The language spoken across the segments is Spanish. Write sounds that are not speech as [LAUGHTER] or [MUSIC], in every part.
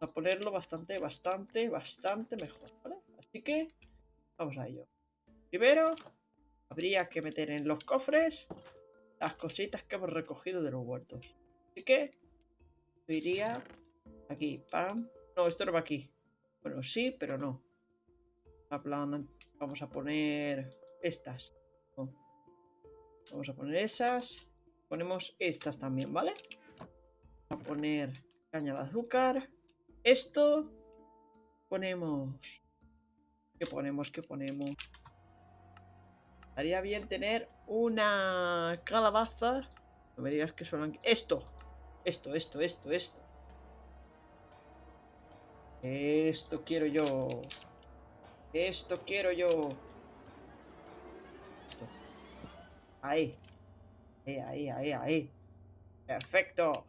a ponerlo bastante, bastante, bastante mejor, ¿vale? Así que vamos a ello. Primero, habría que meter en los cofres las cositas que hemos recogido de los huertos. Así que iría aquí, pam. No, esto no va aquí. Bueno, sí, pero no. Vamos a poner estas. Vamos a poner esas. Ponemos estas también, ¿vale? Vamos a poner caña de azúcar. Esto. Ponemos... ¿Qué ponemos? ¿Qué ponemos? Estaría bien tener una calabaza. No me digas que solo... Esto. Esto, esto, esto, esto. Esto quiero yo. Esto quiero yo. Ahí. Ahí, ahí, ahí, ahí. Perfecto.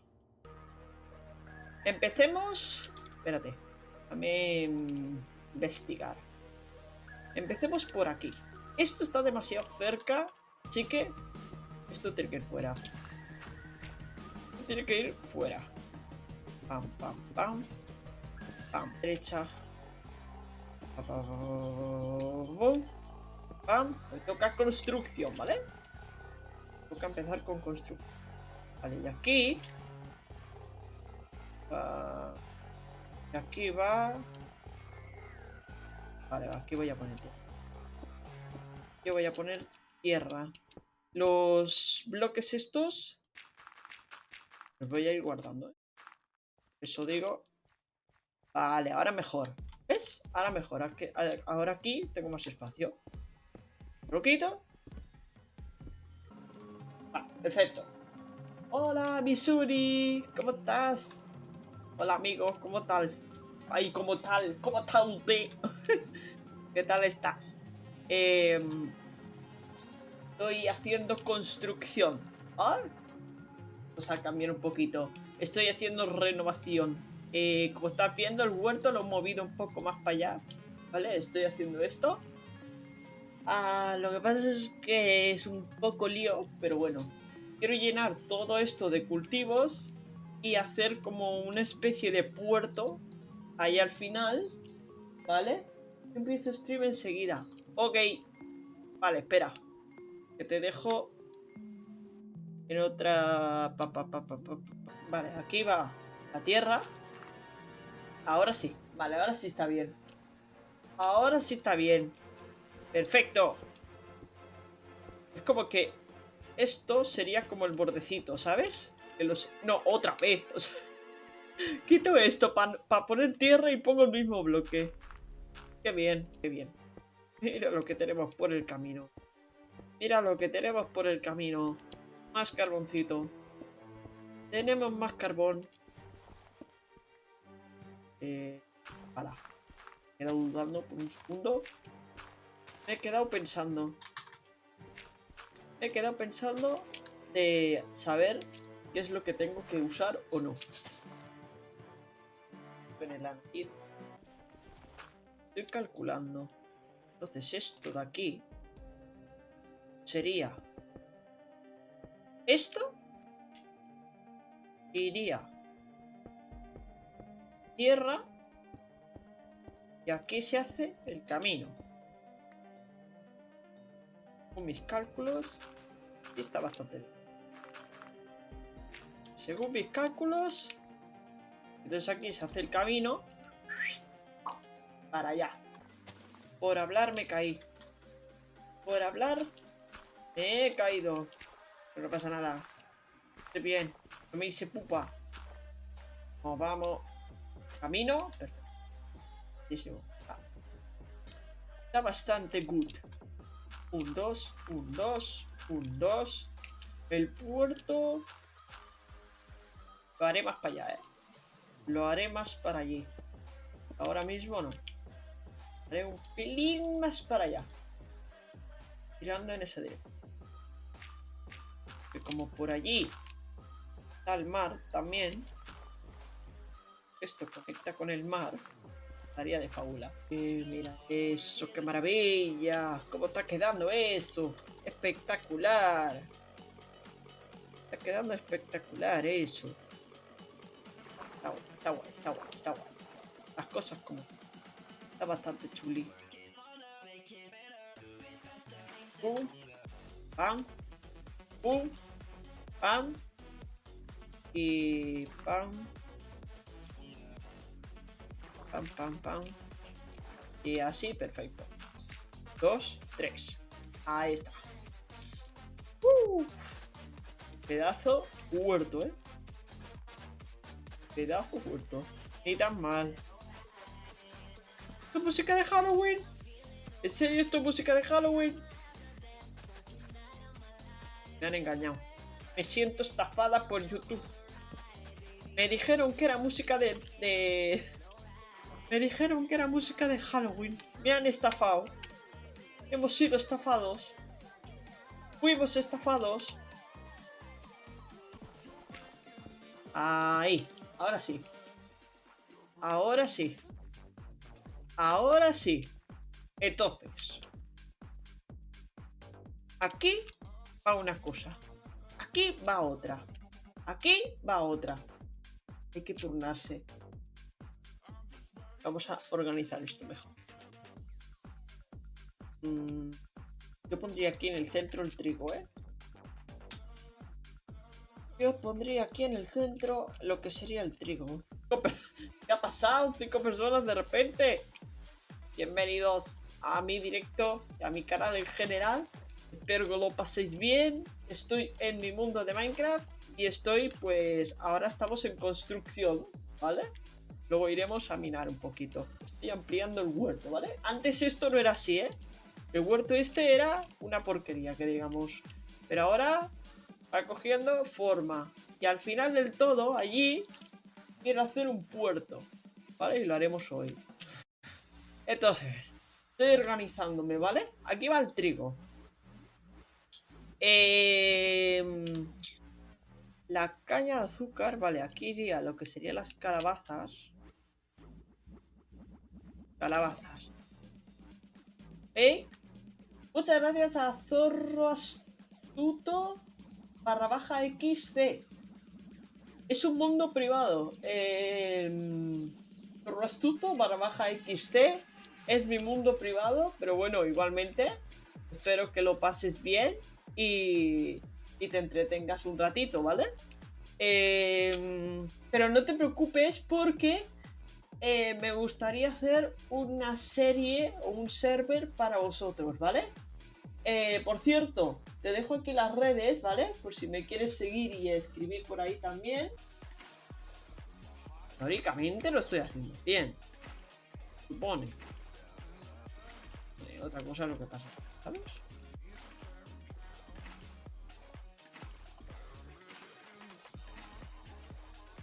Empecemos... Espérate. Déjame investigar. Empecemos por aquí. Esto está demasiado cerca. Así que... Esto tiene que ir fuera. Tiene que ir fuera. Pam, pam, pam. Pam, derecha. Pam. Me toca construcción, ¿vale? Toca empezar con construcción. Vale, y aquí... y aquí va... Vale, aquí voy a poner Yo voy a poner tierra. Los bloques estos... Los voy a ir guardando. ¿eh? Eso digo. Vale, ahora mejor. ¿Ves? Ahora mejor. Ahora aquí tengo más espacio. Lo quito. Perfecto. Hola, Misuri. ¿Cómo estás? Hola, amigos. ¿Cómo tal? Ay, ¿cómo tal? ¿Cómo tal usted? [LAUGHS] ¿Qué tal estás? Em, estoy haciendo construcción. ¿Ah? Vamos a cambiar un poquito. Estoy haciendo renovación. Eh, como estás viendo, el huerto lo he movido un poco más para allá. ¿Vale? Estoy haciendo esto. Ah, lo que pasa es que es un poco lío, pero bueno, quiero llenar todo esto de cultivos y hacer como una especie de puerto ahí al final, ¿vale? Empiezo stream enseguida. Ok. Vale, espera. Que te dejo en otra... vale, aquí va la tierra. Ahora sí. Vale, ahora sí está bien. Ahora sí está bien. Perfecto. Es como que esto sería como el bordecito, ¿sabes? No, otra vez. [LAUGHS] quito esto para poner tierra y pongo el mismo bloque. Qué bien, qué bien. Mira lo que tenemos por el camino. Mira lo que tenemos por el camino. Más carboncito. Tenemos más carbón. Eh... Me he quedado dudando por un segundo. Me he quedado pensando he quedado pensando de saber qué es lo que tengo que usar o no. En el Estoy calculando. Entonces esto de aquí sería esto iría tierra y aquí se hace el camino mis cálculos, está bastante Según mis cálculos, entonces aquí se hace el camino para allá. Por hablar me caí. Por hablar me he caído. Pero no pasa nada. Estoy bien. No me hice pupa. Nos vamos. Camino. Perfecto. Está bastante good. Un 2, un 2, un 2. El puerto... Lo haré más para allá, ¿eh? Lo haré más para allí. Ahora mismo no. Haré un pelín más para allá. Tirando en ese dirección. Que como por allí está el mar también. Esto conecta con el mar de fábula. mira, eso, qué maravilla. ¿Cómo está quedando eso? Espectacular. Está quedando espectacular eso. Está guay, está guay, está guay, está guay. cosas como... Está bastante chuli. Pum. Pam. Pum. Pam. Y... Pam. Pam, pam, pam. Y así, perfecto. Dos, tres. Ahí está. ¡Uh! Pedazo huerto, ¿eh? Pedazo huerto. Ni tan mal. ¿Esto es música de Halloween? ¿En serio esto es música de Halloween? Me han engañado. Me siento estafada por YouTube. Me dijeron que era música de... Me dijeron que era música de Halloween. Me han estafado. Hemos sido estafados. Fuimos estafados. Ahí. Ahora sí. Ahora sí. Ahora sí. Entonces. Aquí va una cosa. Aquí va otra. Aquí va otra. Hay que turnarse. Vamos a organizar esto mejor. Mm, yo pondría aquí en el centro el trigo, ¿eh? Yo pondría aquí en el centro lo que sería el trigo. [LAUGHS] ¿Qué ha pasado? Cinco personas de repente. Bienvenidos a mi directo y a mi canal en general. Espero que lo paséis bien. Estoy en mi mundo de Minecraft y estoy, pues, ahora estamos en construcción, ¿vale? Luego iremos a minar un poquito. Estoy ampliando el huerto, ¿vale? Antes esto no era así, ¿eh? El huerto este era una porquería, que digamos. Pero ahora va cogiendo forma. Y al final del todo, allí, quiero hacer un puerto. ¿Vale? Y lo haremos hoy. Entonces, estoy organizándome, ¿vale? Aquí va el trigo. Eh, la caña de azúcar, vale, aquí iría lo que serían las calabazas. Calabazas. ¿Eh? Muchas gracias a Zorro Astuto barra baja XC. Es un mundo privado. Eh, Astuto barra baja XC es mi mundo privado, pero bueno, igualmente espero que lo pases bien y, te entretengas un ratito, ¿vale? Eh, pero no te preocupes porque eh, me gustaría hacer una serie o un server para vosotros, ¿vale? Eh, por cierto, te dejo aquí las redes, ¿vale? Por si me quieres seguir y escribir por ahí también. Teóricamente lo estoy haciendo bien. Supone. Eh, otra cosa es lo que pasa, ¿sabes?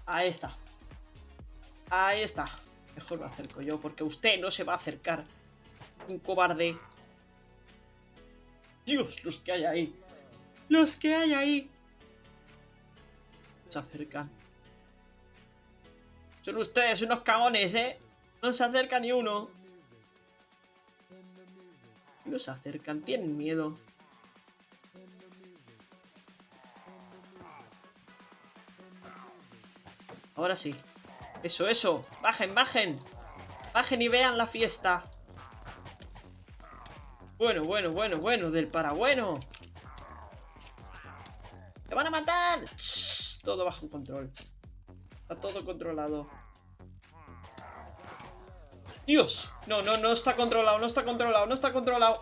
Ahí está. Ahí está. Mejor me acerco yo, porque usted no se va a acercar. Un cobarde. Dios, los que hay ahí. Los que hay ahí. Se acercan. Son ustedes unos cagones, ¿eh? No se acerca ni uno. No se acercan, tienen miedo. Ahora sí. Eso, eso. Bajen, bajen. Bajen y vean la fiesta. Bueno, bueno, bueno, bueno. Del parabueno. ¡Te van a matar! todo bajo control. Está todo controlado. ¡Dios! No, no, no está controlado, no está controlado, no está controlado.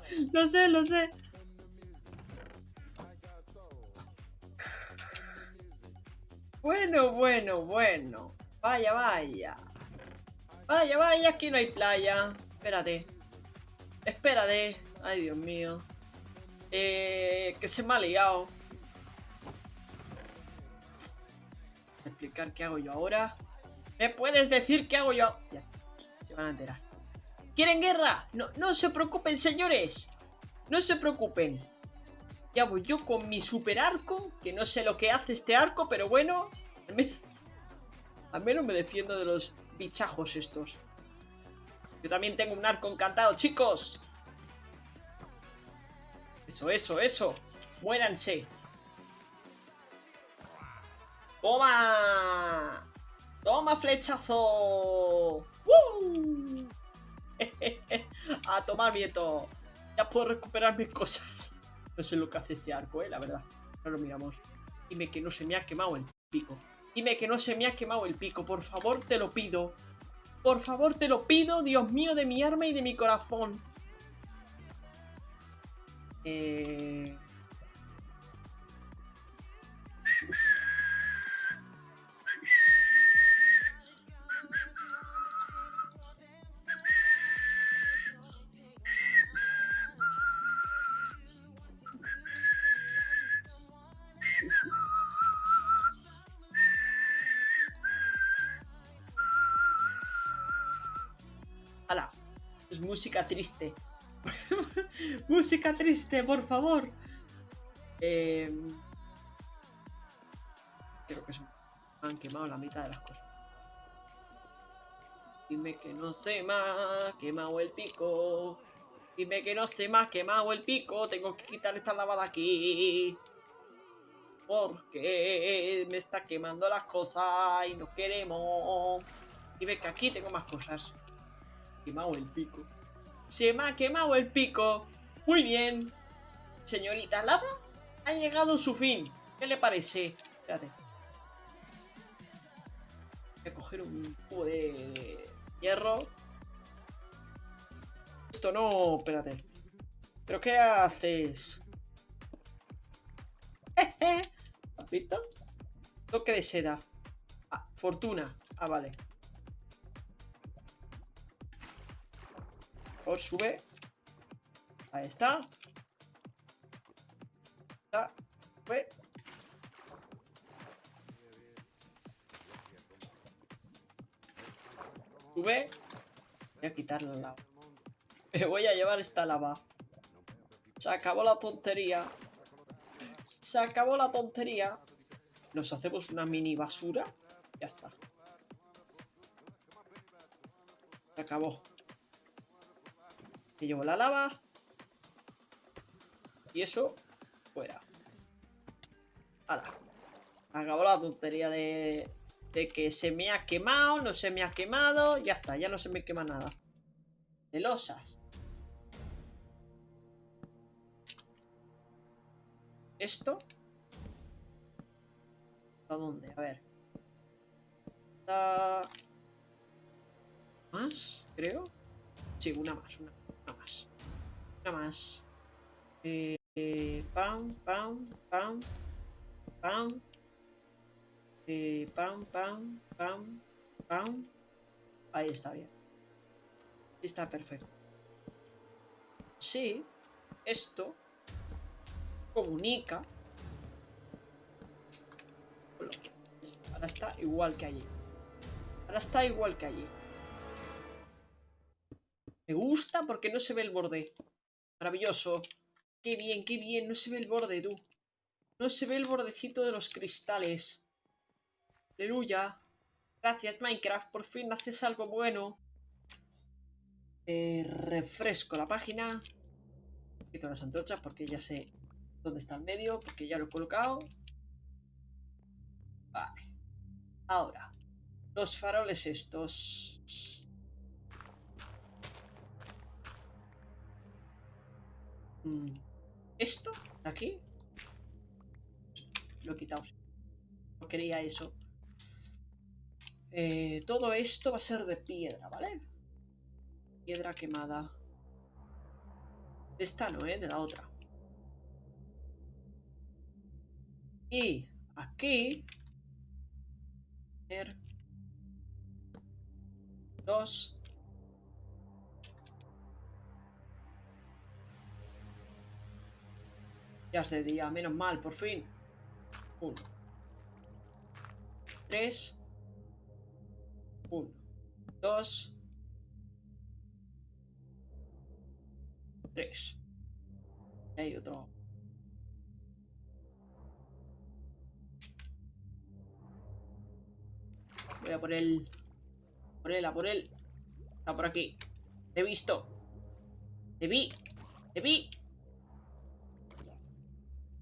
[LAUGHS] lo sé, lo sé. Bueno, bueno, bueno. Vaya, vaya. Vaya, vaya, aquí no hay playa. Espérate. Espérate. Ay, Dios mío. Eh, que se me ha liado. Explicar qué hago yo ahora. ¿Me puedes decir qué hago yo? Ya, se van a enterar. ¿Quieren guerra? No, no se preocupen, señores. No se preocupen. Ya voy yo con mi super arco, que no sé lo que hace este arco, pero bueno, Al menos, [LAUGHS] al menos me defiendo de los bichajos estos. Yo también tengo un arco encantado, chicos. Eso, eso, eso. Muéranse. ¡Toma! ¡Toma, flechazo! ¡Woo! [LAUGHS] A tomar viento. Ya puedo recuperar mis cosas. No sé lo que hace este arco, eh, la verdad. Ahora lo miramos. Dime que no se me ha quemado el pico. Dime que no se me ha quemado el pico. Por favor, te lo pido. Por favor, te lo pido, Dios mío, de mi arma y de mi corazón. Eh... música triste. [LAUGHS] música triste, por favor. Eh... Creo que se me han quemado la mitad de las cosas. Dime que no me ha quemado el pico. Dime que no me ha quemado el pico. Tengo que quitar esta lava de aquí. Porque me está quemando las cosas y no queremos. Dime que aquí tengo más cosas quemado el pico. Se me ha quemado el pico. Muy bien. Señorita Lava, ha llegado su fin. ¿Qué le parece? Espérate. Voy a coger un cubo de hierro. Esto no... Espérate. ¿Pero qué haces? ¿Has visto? Toque de seda. Ah, fortuna. Ah, vale. Por sube. Ahí está. Está. Sube. Sube. Voy a quitar la lava. [LAUGHS] Me voy a llevar esta lava. Se acabó la tontería. Se acabó la tontería. Nos hacemos una mini basura. Ya está. Se acabó. Llevo la lava. Y eso, fuera. ¡Hala! Acabó la tontería de, de que se me ha quemado, no se me ha quemado. Ya está, ya no se me quema nada. De losas. Esto. ¿A dónde? A ver. ¿Más? Creo. Sí, una más, una, una más. Una más. Eh, pam, pam, pam, pam. Eh, pam, pam, pam, pam. Ahí está bien. Está perfecto. Sí, esto comunica. Ahora está igual que allí. Ahora está igual que allí. Me gusta porque no se ve el borde. Maravilloso. Qué bien, qué bien. No se ve el borde, tú. No se ve el bordecito de los cristales. Aleluya. Gracias, Minecraft. Por fin haces algo bueno. Eh, refresco la página. Quito las antorchas porque ya sé dónde está el medio. Porque ya lo he colocado. Vale. Ahora. Los faroles estos. Esto, de aquí. Lo he quitado. No quería eso. Eh, todo esto va a ser de piedra, ¿vale? Piedra quemada. De esta no, ¿eh? De la otra. Y aquí... Dos... Ya es de día, menos mal, por fin. Uno. Tres. Uno. Dos. Tres. Hay otro. Voy a por él. Por él, a por él. Está por aquí. Te he visto. Te vi. Te vi.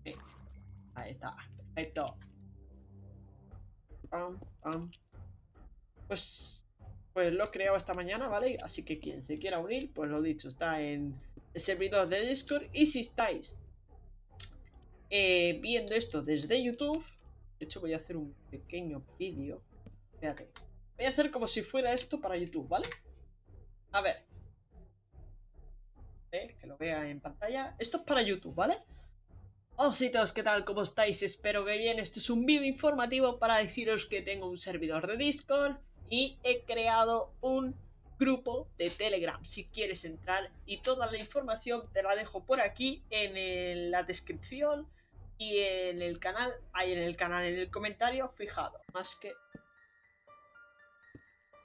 Eh, Ahí está. Pam, pam. Pues, pues lo he creado esta mañana, ¿vale? Así que quien se quiera unir, pues lo dicho, está en el servidor de Discord. Y si estáis eh, viendo esto desde YouTube, de hecho voy a hacer un pequeño vídeo. Fíjate. Voy a hacer como si fuera esto para YouTube, ¿vale? A ver. Que lo vea en pantalla. Esto es para YouTube, ¿vale? Ositos, ¿qué tal? ¿Cómo estáis? Espero que bien. Esto es un vídeo informativo para deciros que tengo un servidor de Discord y he creado un grupo de Telegram si quieres entrar y toda la información te la dejo por aquí en la descripción y en el canal, ahí en el canal, en el comentario fijado. Más que...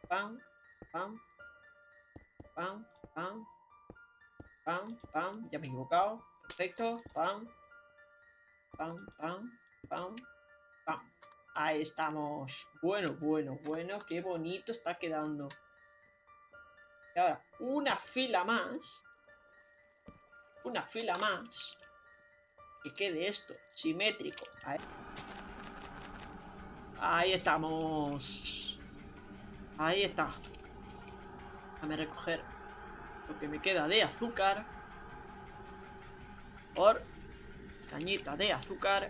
Pam, pam, pam, pam, pam, pam, ya me he equivocado. Perfecto, pam, pam, pam, pam, pam. Ahí estamos. Bueno, bueno, bueno, qué bonito está quedando. Y ahora, una fila más. Una fila más. Que quede esto simétrico. Ahí, Ahí estamos. Ahí está. Déjame recoger lo que me queda de azúcar. Por cañita de azúcar.